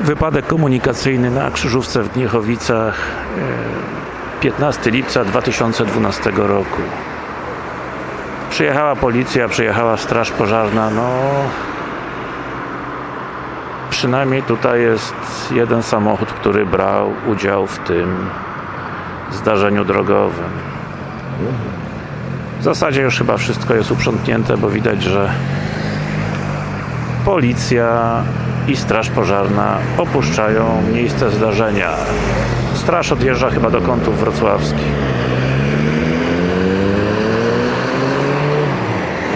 Wypadek komunikacyjny na krzyżówce w Gniechowicach e, 15 lipca 2012 roku. Przyjechała policja, przyjechała straż pożarna, no przynajmniej tutaj jest jeden samochód, który brał udział w tym zdarzeniu drogowym. W zasadzie już chyba wszystko jest uprzątnięte, bo widać, że policja i straż pożarna opuszczają miejsce zdarzenia. Straż odjeżdża chyba do kątów wrocławskich.